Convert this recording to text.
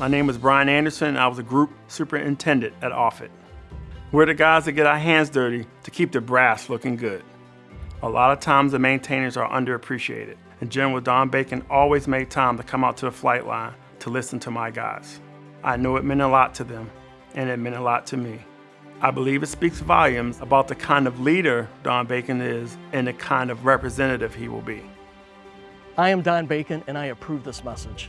My name is Brian Anderson, I was a group superintendent at Offutt. We're the guys that get our hands dirty to keep the brass looking good. A lot of times the maintainers are underappreciated, and General Don Bacon always made time to come out to the flight line to listen to my guys. I know it meant a lot to them, and it meant a lot to me. I believe it speaks volumes about the kind of leader Don Bacon is and the kind of representative he will be. I am Don Bacon and I approve this message.